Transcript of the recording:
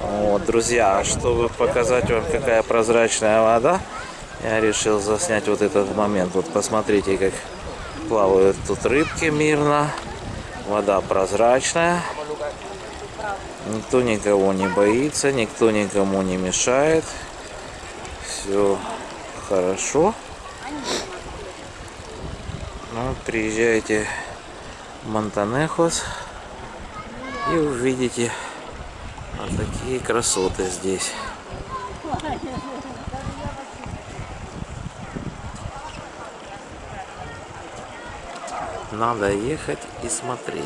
Вот, друзья, чтобы показать вам, какая прозрачная вода, я решил заснять вот этот момент. Вот посмотрите, как плавают тут рыбки мирно. Вода прозрачная. Никто никого не боится, никто никому не мешает. Все хорошо. Ну, приезжайте в Монтанехос и увидите такие красоты здесь. Надо ехать и смотреть.